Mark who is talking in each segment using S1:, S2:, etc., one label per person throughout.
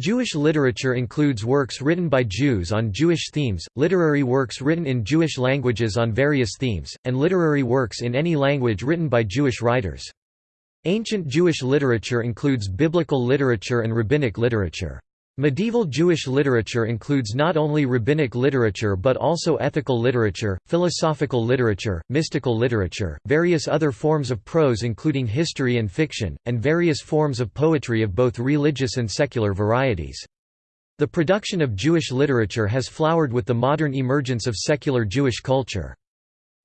S1: Jewish literature includes works written by Jews on Jewish themes, literary works written in Jewish languages on various themes, and literary works in any language written by Jewish writers. Ancient Jewish literature includes biblical literature and rabbinic literature. Medieval Jewish literature includes not only rabbinic literature but also ethical literature, philosophical literature, mystical literature, various other forms of prose including history and fiction, and various forms of poetry of both religious and secular varieties. The production of Jewish literature has flowered with the modern emergence of secular Jewish culture.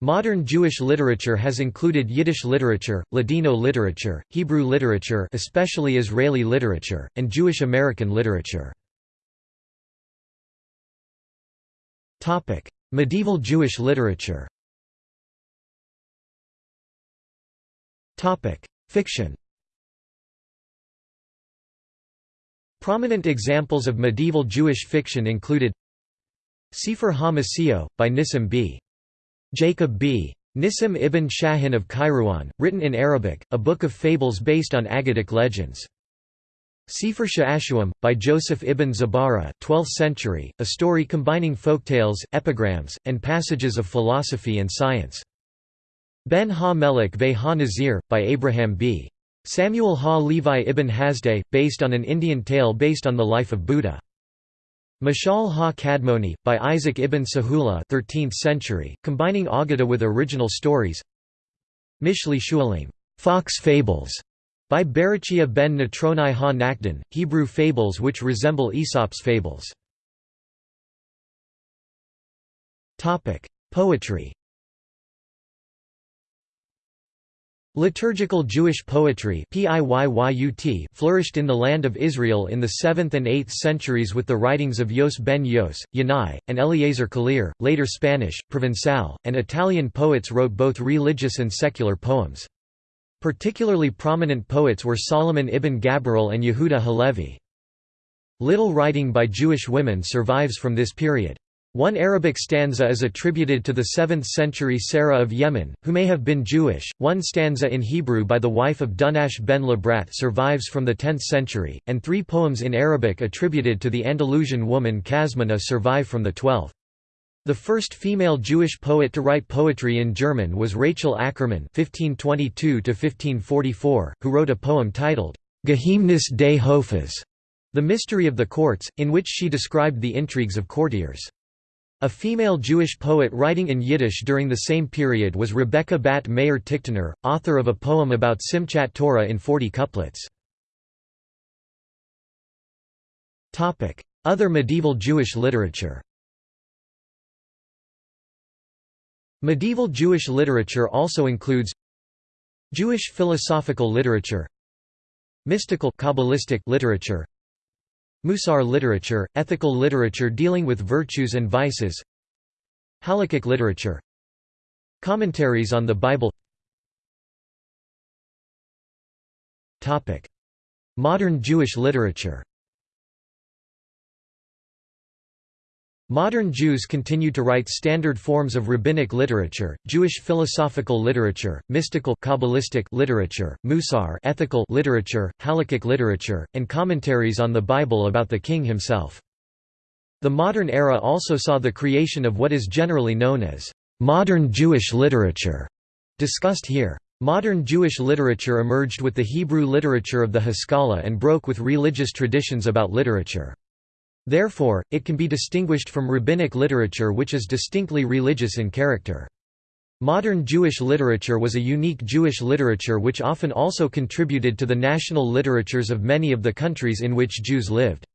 S1: Modern Jewish literature has included Yiddish literature, Ladino literature, Hebrew literature especially Israeli literature, and Jewish American literature. Medieval Jewish literature Fiction Prominent examples of medieval Jewish fiction included Sefer HaMasiyo, by Nissim b. Jacob b. Nissim ibn Shahin of Kairouan, written in Arabic, a book of fables based on Aggadic legends. Sefer Sha'ashuim, by Joseph ibn Zabara 12th century, a story combining folktales, epigrams, and passages of philosophy and science. Ben ha-Melech ve ha-Nazir, by Abraham b. Samuel ha-Levi ibn Hasdai, based on an Indian tale based on the life of Buddha. Mashal ha-Kadmoni, by Isaac ibn Sahula 13th century, combining Aggadah with original stories Mishli Shualim Fox Fables", by Berachia ben Natronai ha-Nakdan, Hebrew fables which resemble Aesop's fables. Poetry Liturgical Jewish poetry flourished in the land of Israel in the 7th and 8th centuries with the writings of Yose ben Yose, Yanai, and Eliezer Kalir. Later Spanish, Provençal, and Italian poets wrote both religious and secular poems. Particularly prominent poets were Solomon ibn Gabirol and Yehuda Halevi. Little writing by Jewish women survives from this period. One Arabic stanza is attributed to the 7th-century Sarah of Yemen, who may have been Jewish. One stanza in Hebrew by the wife of Dunash ben Labrat survives from the 10th century, and three poems in Arabic attributed to the Andalusian woman Qasmuna survive from the 12th. The first female Jewish poet to write poetry in German was Rachel Ackermann (1522–1544), who wrote a poem titled Geheimnis des Hofes, the mystery of the courts, in which she described the intrigues of courtiers. A female Jewish poet writing in Yiddish during the same period was Rebecca Bat Meir Tiktiner, author of a poem about Simchat Torah in 40 couplets. Other medieval Jewish literature Medieval Jewish literature also includes Jewish philosophical literature Mystical Kabbalistic literature Musar literature, ethical literature dealing with virtues and vices. Halakhic literature. Commentaries on the Bible. Modern Jewish literature Modern Jews continue to write standard forms of rabbinic literature, Jewish philosophical literature, mystical Kabbalistic literature, Musar ethical literature, Halakhic literature, and commentaries on the Bible about the king himself. The modern era also saw the creation of what is generally known as modern Jewish literature, discussed here. Modern Jewish literature emerged with the Hebrew literature of the Haskalah and broke with religious traditions about literature. Therefore, it can be distinguished from rabbinic literature which is distinctly religious in character. Modern Jewish literature was a unique Jewish literature which often also contributed to the national literatures of many of the countries in which Jews lived.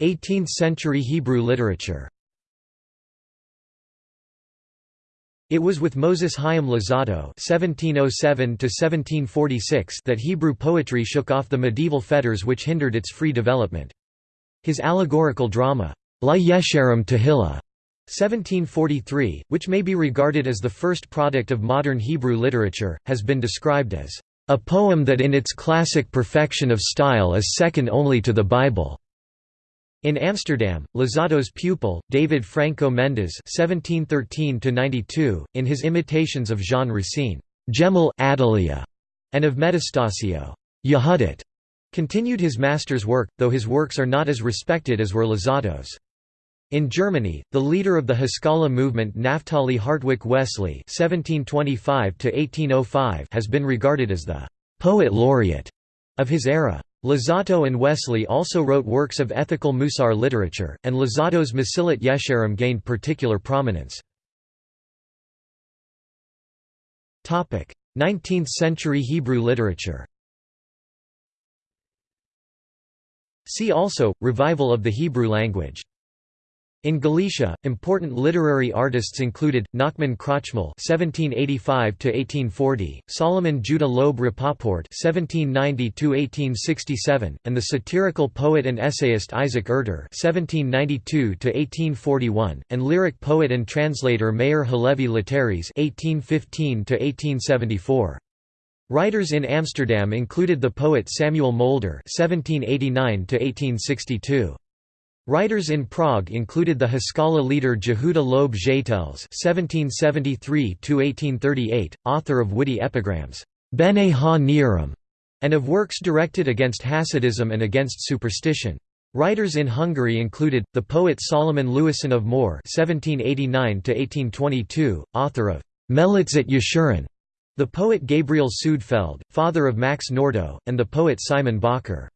S1: 18th-century Hebrew literature It was with Moses Chaim Luzzatto (1707–1746) that Hebrew poetry shook off the medieval fetters which hindered its free development. His allegorical drama, La Yesharim Tehillah, 1743, which may be regarded as the first product of modern Hebrew literature, has been described as a poem that in its classic perfection of style is second only to the Bible. In Amsterdam, Luzzatto's pupil, David Franco Mendes (1713–92), in his imitations of Jean Racine, Gemel Adelia, and of Metastasio Yehudit, continued his master's work, though his works are not as respected as were Luzzatto's. In Germany, the leader of the Haskalah movement Naphtali Hartwig Wessely (1725–1805) has been regarded as the poet laureate of his era. Luzzatto and Wessely also wrote works of ethical Musar literature, and Luzzatto's Mesillat Yesharim gained particular prominence. 19th-century Hebrew literature See also, Revival of the Hebrew language in Galicia, important literary artists included, Nachman Krochmal (1785–1840), Solomon Judah Loeb Rapoport (1790–1867), and the satirical poet and essayist Isaac Erter (1792–1841), and lyric poet and translator Meir Halevi Letteris (1815–1874). Writers in Amsterdam included the poet Samuel Mulder (1789–1862). Writers in Prague included the Haskalah leader Jehuda Loeb Zeitels (1773–1838), author of witty epigrams Bene ha Nearim, and of works directed against Hasidism and against superstition. Writers in Hungary included the poet Solomon Lewison of Mor (1789–1822), author of Melitzet Yeshurun, the poet Gabriel Sudfeld, father of Max Nordau, and the poet Simon Bakker.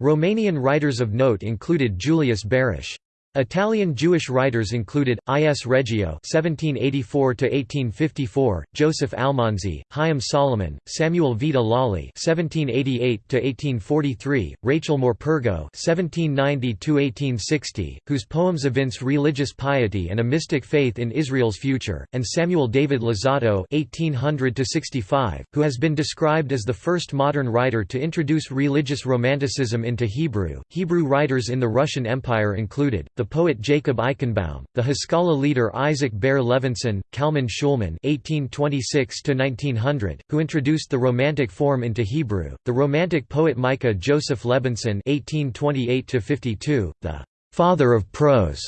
S1: Romanian writers of note included Julius Berish. Italian Jewish writers included I. S. Reggio (1784–1854), Joseph Almanzi, Chaim Solomon, Samuel Vita Lolli (1788–1843), Rachel Morpurgo (1790–1860), whose poems evince religious piety and a mystic faith in Israel's future, and Samuel David Luzzatto (1800–65), who has been described as the first modern writer to introduce religious romanticism into Hebrew. Hebrew writers in the Russian Empire included the poet Jacob Eichenbaum, the Haskalah leader Isaac Ber Levinson, Kalman Shulman (1826–1900), who introduced the Romantic form into Hebrew, the Romantic poet Micah Joseph Lebinson (1828–52), the father of prose,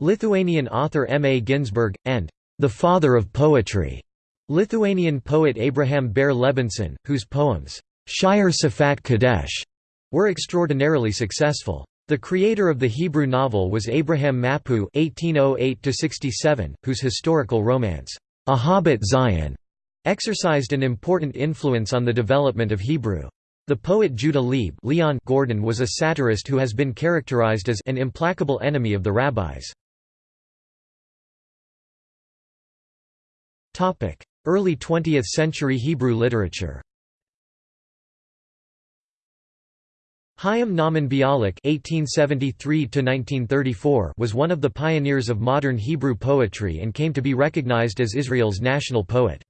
S1: Lithuanian author M. A. Ginsberg, and the father of poetry, Lithuanian poet Abraham Ber Levinson, whose poems Shire Safat Kadesh were extraordinarily successful. The creator of the Hebrew novel was Abraham Mapu (1808–67), whose historical romance, Ahabat Zion, exercised an important influence on the development of Hebrew. The poet Judah Leib Leon Gordon was a satirist who has been characterized as an implacable enemy of the rabbis. Early 20th century Hebrew literature Chaim Nahman Bialik (1873–1934) was one of the pioneers of modern Hebrew poetry and came to be recognized as Israel's national poet.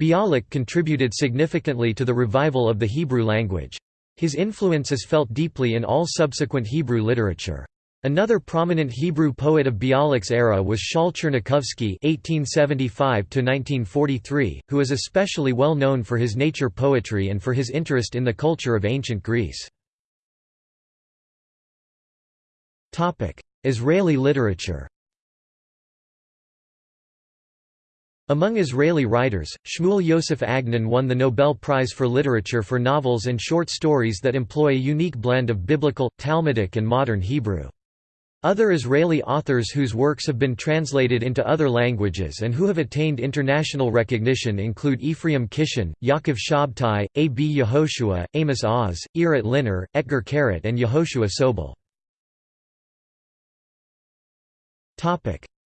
S1: Bialik contributed significantly to the revival of the Hebrew language. His influence is felt deeply in all subsequent Hebrew literature. Another prominent Hebrew poet of Bialik's era was Shaul Chernikovsky (1875–1943), who is especially well known for his nature poetry and for his interest in the culture of ancient Greece. Israeli literature Among Israeli writers, Shmuel Yosef Agnon won the Nobel Prize for Literature for novels and short stories that employ a unique blend of biblical, Talmudic and modern Hebrew. Other Israeli authors whose works have been translated into other languages and who have attained international recognition include Ephraim Kishon, Yaakov Shabtai, A. B. Yehoshua, Amos Oz, Irat Liner, Etgar Keret and Yehoshua Sobol.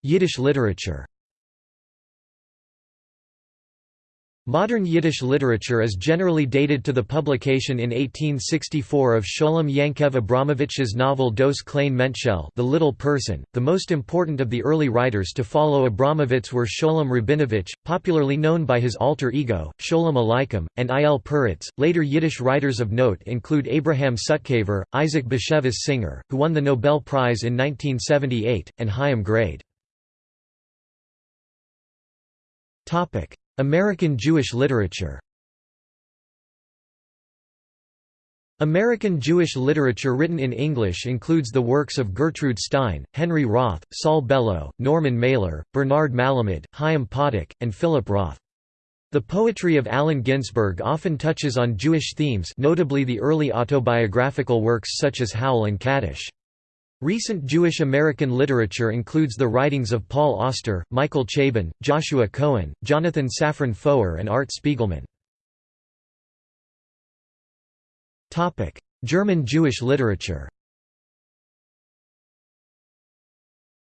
S1: Yiddish literature Modern Yiddish literature is generally dated to the publication in 1864 of Sholem Yankev Abramovich's novel Dos Klein Mentshel The Little Person. The most important of the early writers to follow Abramovich were Sholem Rabinovich, popularly known by his alter ego, Sholem Aleichem, and I. L. Peretz. Later Yiddish writers of note include Abraham Sutzkever, Isaac Bashevis Singer, who won the Nobel Prize in 1978, and Chaim Grade. American Jewish literature American Jewish literature written in English includes the works of Gertrude Stein, Henry Roth, Saul Bellow, Norman Mailer, Bernard Malamud, Chaim Potok, and Philip Roth. The poetry of Allen Ginsberg often touches on Jewish themes notably the early autobiographical works such as Howl and Kaddish. Recent Jewish American literature includes the writings of Paul Auster, Michael Chabon, Joshua Cohen, Jonathan Safran Foer and Art Spiegelman. German Jewish literature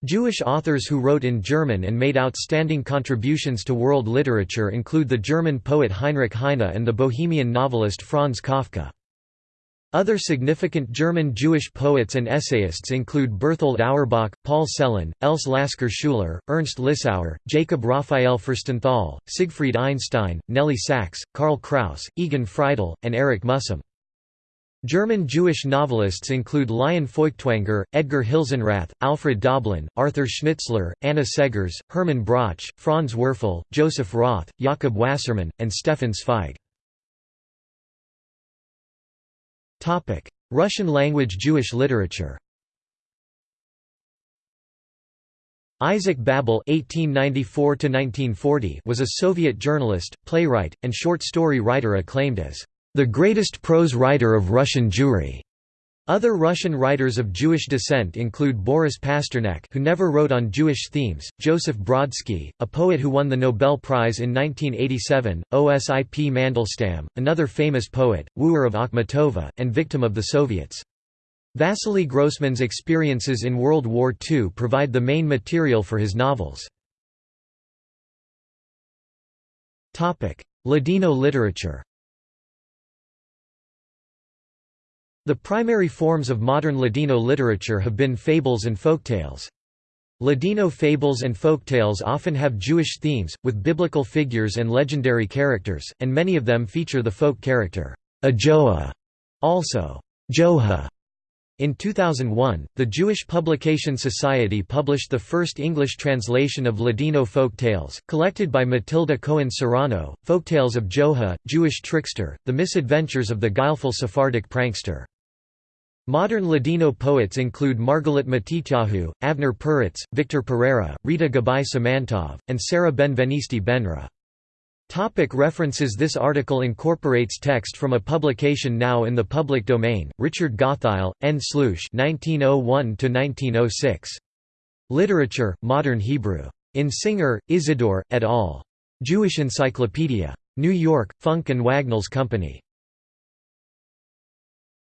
S1: Jewish authors who wrote in German and made outstanding contributions to world literature include the German poet Heinrich Heine and the Bohemian novelist Franz Kafka. Other significant German Jewish poets and essayists include Berthold Auerbach, Paul Celan, Else Lasker Schuler, Ernst Lissauer, Jacob Raphael Furstenthal, Siegfried Einstein, Nelly Sachs, Karl Kraus, Egon Friedell, and Erich Mühsam. German Jewish novelists include Lion Feuchtwanger, Edgar Hilsenrath, Alfred Doblin, Arthur Schnitzler, Anna Seghers, Hermann Broch, Franz Werfel, Joseph Roth, Jakob Wassermann, and Stefan Zweig. Russian-language Jewish literature Isaac Babel (1894–1940) was a Soviet journalist, playwright, and short story writer acclaimed as the greatest prose writer of Russian Jewry. Other Russian writers of Jewish descent include Boris Pasternak who never wrote on Jewish themes, Joseph Brodsky, a poet who won the Nobel Prize in 1987, Osip Mandelstam, another famous poet, wooer of Akhmatova, and victim of the Soviets. Vasily Grossman's experiences in World War II provide the main material for his novels. Ladino literature The primary forms of modern Ladino literature have been fables and folktales. Ladino fables and folktales often have Jewish themes, with biblical figures and legendary characters, and many of them feature the folk character, Ajoa, also Joha. In 2001, the Jewish Publication Society published the first English translation of Ladino folk tales, collected by Matilda Cohen Serrano, Folktales of Joha, Jewish Trickster, The Misadventures of the Guileful Sephardic Prankster. Modern Ladino poets include Margalit Matityahu, Avner Perez, Victor Pereira, Rita Gabay Simantov, and Sarah Benvenisti Benra. Topic references This article incorporates text from a publication now in the public domain, Richard Gottheil, N. Slouschz 1901–1906. Literature, Modern Hebrew. In Singer, Isidore, et al. Jewish Encyclopedia. New York, Funk and Wagnalls Company.